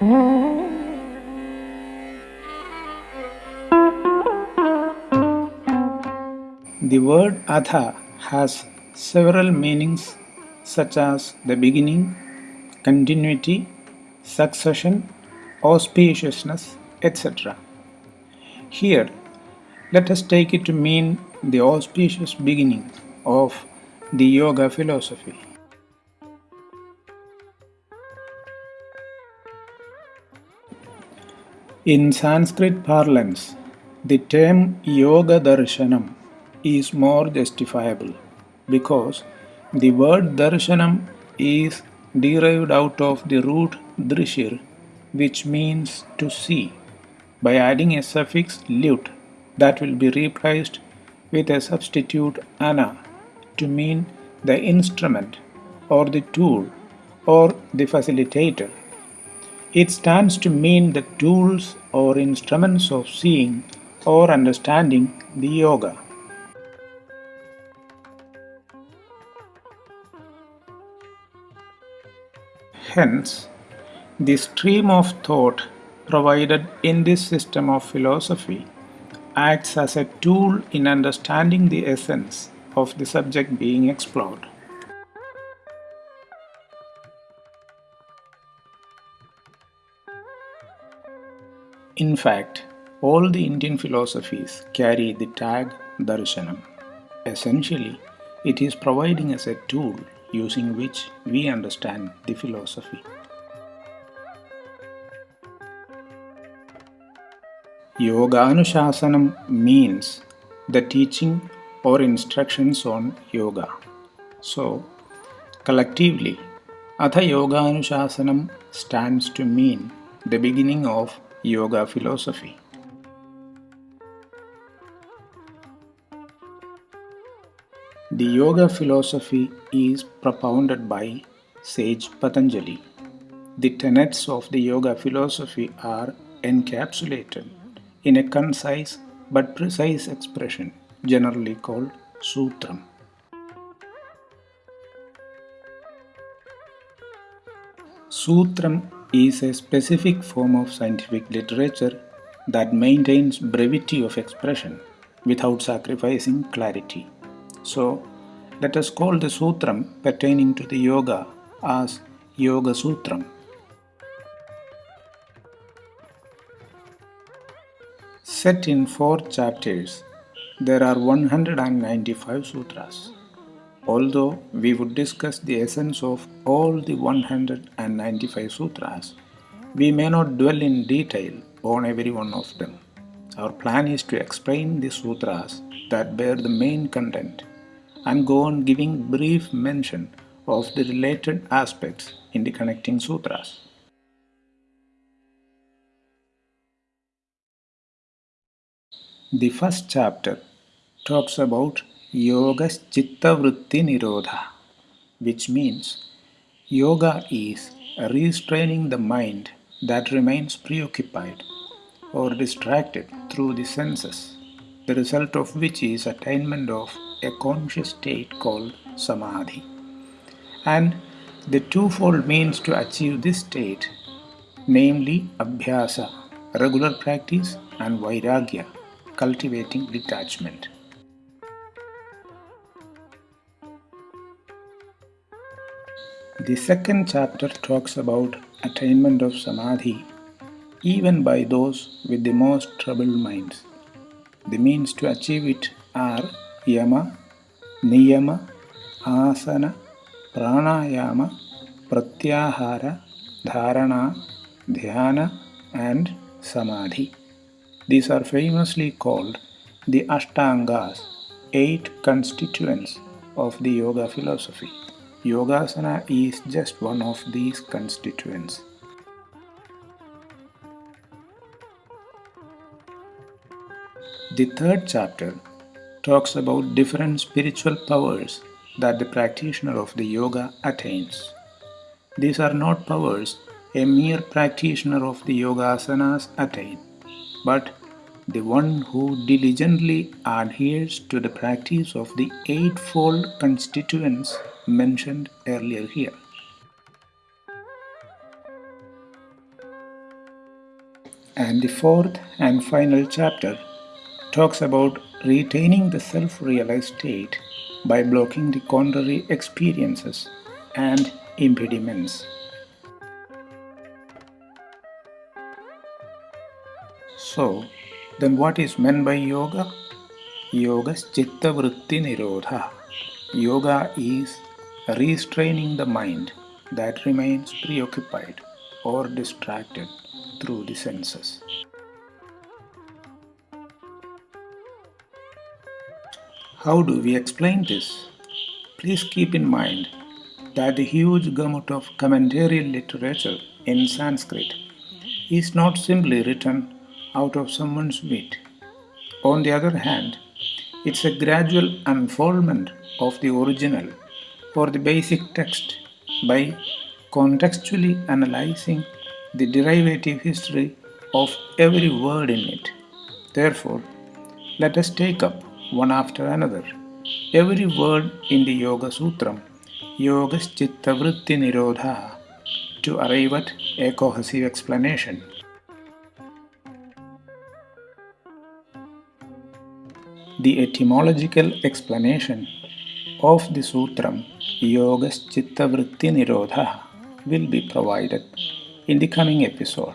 The word Atha has several meanings such as the beginning, continuity, succession, auspiciousness, etc. Here, let us take it to mean the auspicious beginning of the Yoga philosophy. In Sanskrit parlance, the term Yoga Darshanam is more justifiable because the word darshanam is derived out of the root drishir which means to see by adding a suffix lyut that will be replaced with a substitute ana to mean the instrument or the tool or the facilitator. It stands to mean the tools or instruments of seeing or understanding the yoga. Hence, the stream of thought provided in this system of philosophy acts as a tool in understanding the essence of the subject being explored. In fact, all the Indian philosophies carry the tag Darshanam. Essentially, it is providing us a tool using which we understand the philosophy. Yoga Anushasanam means the teaching or instructions on yoga. So, collectively, Atha Yoga Anushasanam stands to mean the beginning of yoga philosophy. The yoga philosophy is propounded by sage Patanjali. The tenets of the yoga philosophy are encapsulated in a concise but precise expression generally called sutram. Sutram is a specific form of scientific literature that maintains brevity of expression without sacrificing clarity. So, let us call the sutram pertaining to the yoga as Yoga Sutram. Set in four chapters, there are 195 sutras. Although we would discuss the essence of all the 195 sutras, we may not dwell in detail on every one of them. Our plan is to explain the sutras that bear the main content and go on giving brief mention of the related aspects in the connecting sutras. The first chapter talks about Yoga's Chitta Vritti Nirodha, which means yoga is restraining the mind that remains preoccupied or distracted through the senses, the result of which is attainment of a conscious state called samadhi. And the twofold means to achieve this state, namely abhyasa, regular practice, and vairagya, cultivating detachment. The second chapter talks about attainment of samadhi even by those with the most troubled minds. The means to achieve it are yama, niyama, asana, pranayama, pratyahara, dharana, dhyana and samadhi. These are famously called the Ashtangas, eight constituents of the yoga philosophy. Yogasana is just one of these constituents. The third chapter talks about different spiritual powers that the practitioner of the yoga attains. These are not powers a mere practitioner of the yoga asanas attain, but the one who diligently adheres to the practice of the eightfold constituents mentioned earlier here. And the fourth and final chapter talks about retaining the self realized state by blocking the contrary experiences and impediments. So, then what is meant by yoga? Yoga is chitta vritti nirodha. Yoga is restraining the mind that remains preoccupied or distracted through the senses. How do we explain this? Please keep in mind that the huge gamut of commentary literature in Sanskrit is not simply written out of someone's wit. On the other hand, it's a gradual unfoldment of the original or the basic text by contextually analyzing the derivative history of every word in it. Therefore, let us take up one after another every word in the Yoga Sutram, Yoga Chitta Vritti Nirodha, to arrive at a cohesive explanation. The etymological explanation of Yoga Chitta Vritti Nirodha will be provided in the coming episode.